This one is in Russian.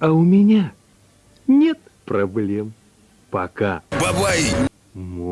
А у меня нет проблем. Пока. Бабай! Мой.